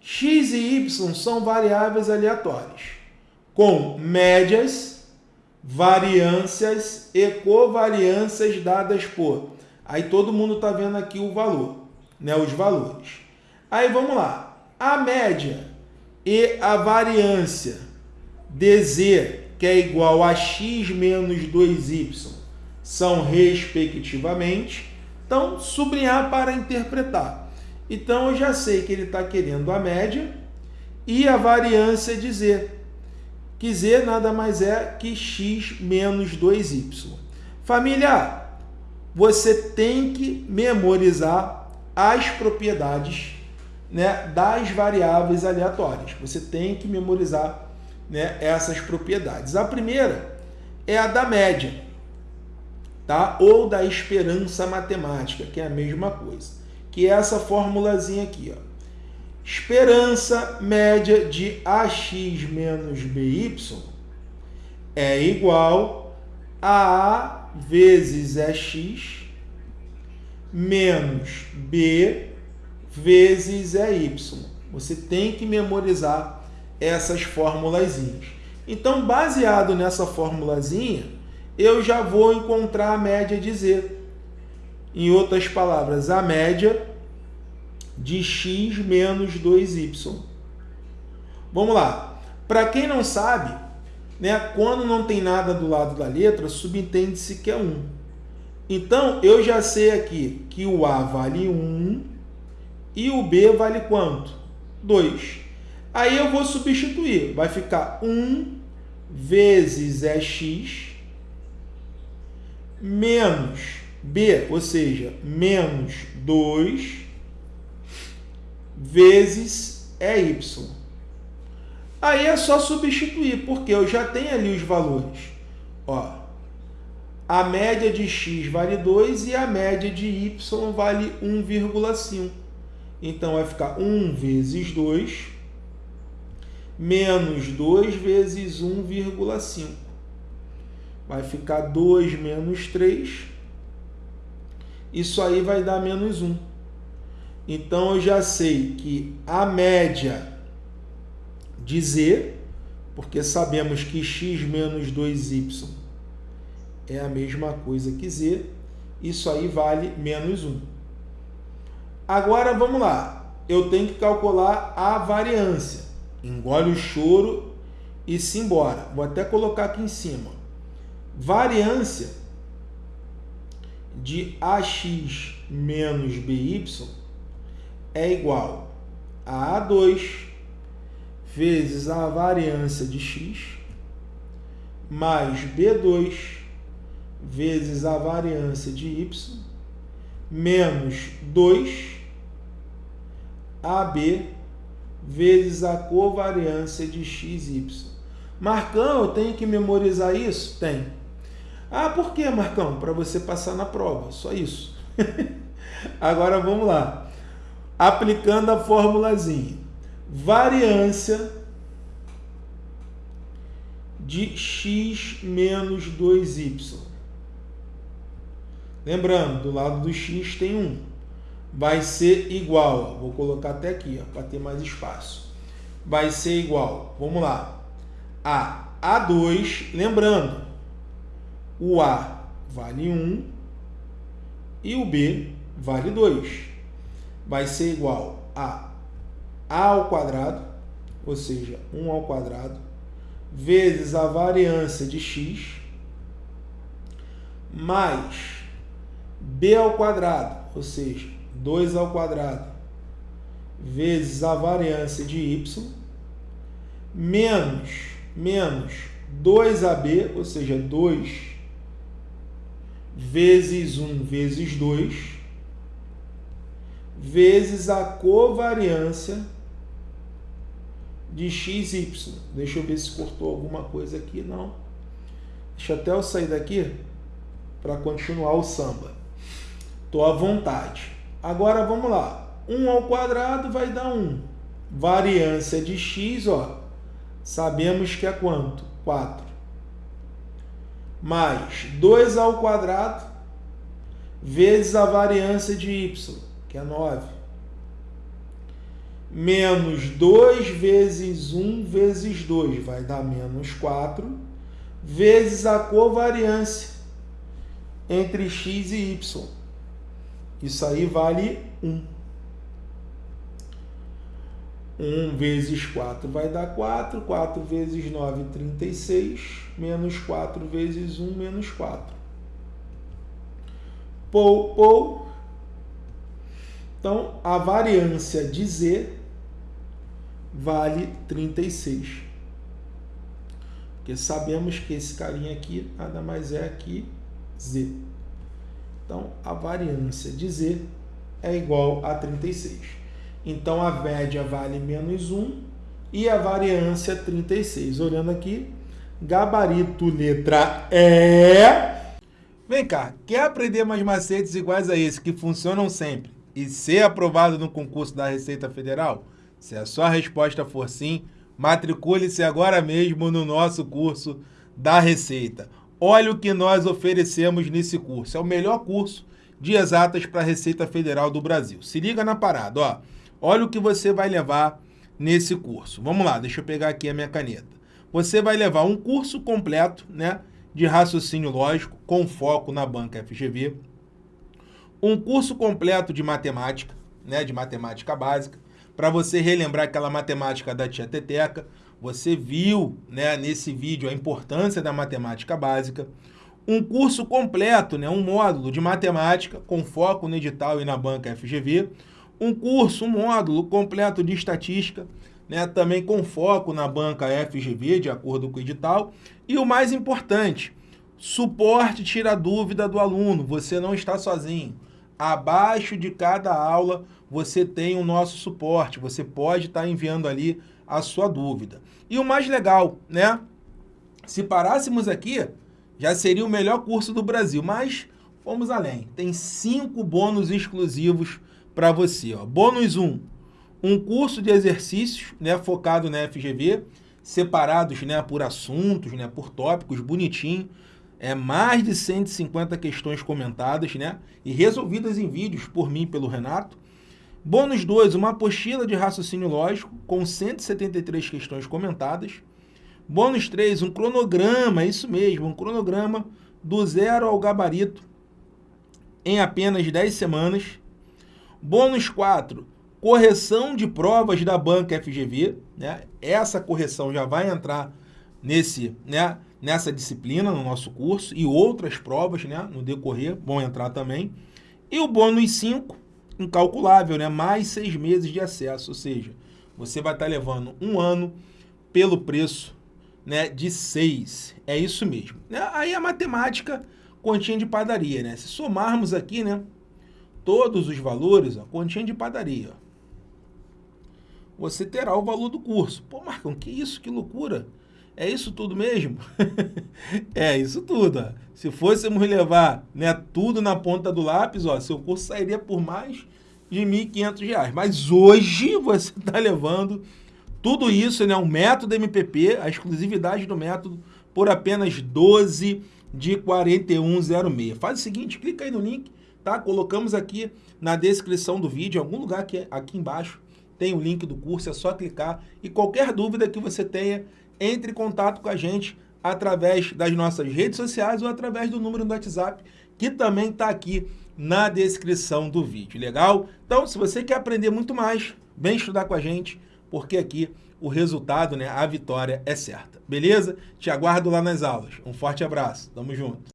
x e y são variáveis aleatórias, com médias, variâncias e covariâncias dadas por. Aí todo mundo está vendo aqui o valor, né, os valores. Aí vamos lá. A média e a variância de z, que é igual a x menos 2y, são respectivamente. Então, sublinhar para interpretar. Então, eu já sei que ele está querendo a média e a variância de z, que z nada mais é que x menos 2y. Família, você tem que memorizar as propriedades né, das variáveis aleatórias. Você tem que memorizar né, essas propriedades. A primeira é a da média, tá? ou da esperança matemática, que é a mesma coisa, que é essa formulazinha aqui. Ó. Esperança média de AX menos BY é igual a A vezes EX menos B vezes é y. Você tem que memorizar essas formulazinhas. Então, baseado nessa formulazinha, eu já vou encontrar a média de z. Em outras palavras, a média de x menos 2y. Vamos lá. Para quem não sabe, né, quando não tem nada do lado da letra, subentende-se que é 1. Então, eu já sei aqui que o A vale 1 e o B vale quanto? 2. Aí eu vou substituir. Vai ficar 1 vezes EX menos B, ou seja, menos 2 vezes EY. Aí é só substituir, porque eu já tenho ali os valores. Ó, a média de x vale 2 e a média de y vale 1,5. Então, vai ficar 1 vezes 2 menos 2 vezes 1,5. Vai ficar 2 menos 3. Isso aí vai dar menos 1. Então, eu já sei que a média de z, porque sabemos que x menos 2y é a mesma coisa que z, isso aí vale menos 1. Agora vamos lá. Eu tenho que calcular a variância. Engole o choro e se embora. Vou até colocar aqui em cima. Variância de AX menos BY é igual a A2 vezes a variância de x mais B2 vezes a variância de y menos 2 AB vezes a covariância de XY. Marcão, eu tenho que memorizar isso? Tem. Ah, por que, Marcão? Para você passar na prova, só isso. Agora vamos lá. Aplicando a formulazinha. Variância de x menos 2y. Lembrando, do lado do x tem 1 vai ser igual, vou colocar até aqui para ter mais espaço, vai ser igual, vamos lá, a A2, lembrando, o A vale 1 e o B vale 2, vai ser igual a A ao quadrado, ou seja, 1 ao quadrado, vezes a variância de x, mais b ao quadrado, ou seja, 2 ao quadrado vezes a variância de y menos, menos 2ab, ou seja, 2 vezes 1 vezes 2, vezes a covariância de xy. Deixa eu ver se cortou alguma coisa aqui. Não. Deixa até eu sair daqui para continuar o samba. Estou à vontade. Agora vamos lá. 1 ao quadrado vai dar 1. Variância de x, ó, sabemos que é quanto? 4. Mais 2 ao quadrado vezes a variância de y, que é 9. menos 2 vezes 1 vezes 2 vai dar menos 4, vezes a covariância entre x e y. Isso aí vale 1. 1 vezes 4 vai dar 4, 4 vezes 9, 36, menos 4 vezes 1, menos 4. Pou, pou. Então, a variância de z vale 36. Porque sabemos que esse carinha aqui nada mais é que z. Então, a variância de z é igual a 36. Então, a média vale menos 1 e a variância 36. Olhando aqui, gabarito letra E. Vem cá, quer aprender mais macetes iguais a esse que funcionam sempre e ser aprovado no concurso da Receita Federal? Se a sua resposta for sim, matricule-se agora mesmo no nosso curso da Receita. Olha o que nós oferecemos nesse curso. É o melhor curso de exatas para a Receita Federal do Brasil. Se liga na parada, ó. Olha o que você vai levar nesse curso. Vamos lá, deixa eu pegar aqui a minha caneta. Você vai levar um curso completo, né, de raciocínio lógico com foco na banca FGV, um curso completo de matemática, né, de matemática básica, para você relembrar aquela matemática da tia Teteca. Você viu né, nesse vídeo a importância da matemática básica. Um curso completo, né, um módulo de matemática com foco no edital e na banca FGV. Um curso, um módulo completo de estatística, né, também com foco na banca FGV, de acordo com o edital. E o mais importante, suporte tira dúvida do aluno. Você não está sozinho. Abaixo de cada aula você tem o nosso suporte, você pode estar enviando ali a sua dúvida. E o mais legal, né? Se parássemos aqui, já seria o melhor curso do Brasil, mas fomos além. Tem cinco bônus exclusivos para você. Ó. Bônus 1, um, um curso de exercícios né, focado na FGV, separados né, por assuntos, né, por tópicos, bonitinho é, mais de 150 questões comentadas né, e resolvidas em vídeos por mim e pelo Renato. Bônus 2, uma apostila de raciocínio lógico com 173 questões comentadas. Bônus 3, um cronograma, isso mesmo, um cronograma do zero ao gabarito em apenas 10 semanas. Bônus 4, correção de provas da banca FGV. Né? Essa correção já vai entrar nesse, né, nessa disciplina no nosso curso e outras provas né, no decorrer vão entrar também. E o bônus 5, incalculável, né, mais seis meses de acesso, ou seja, você vai estar levando um ano pelo preço né, de seis. É isso mesmo. Aí a matemática, continha de padaria. Né? Se somarmos aqui né, todos os valores, ó, continha de padaria. Você terá o valor do curso. Pô, Marcão, que isso? Que loucura! É isso tudo mesmo? é isso tudo. Ó. Se fôssemos levar né, tudo na ponta do lápis, ó, seu curso sairia por mais de R$ 1.500. Mas hoje você está levando tudo isso, né, o método MPP, a exclusividade do método, por apenas 12 de 4106. Faz o seguinte, clica aí no link, tá? Colocamos aqui na descrição do vídeo, em algum lugar aqui, aqui embaixo, tem o link do curso, é só clicar. E qualquer dúvida que você tenha, entre em contato com a gente através das nossas redes sociais ou através do número do WhatsApp, que também está aqui na descrição do vídeo, legal? Então, se você quer aprender muito mais, vem estudar com a gente, porque aqui o resultado, né, a vitória é certa, beleza? Te aguardo lá nas aulas. Um forte abraço, tamo junto.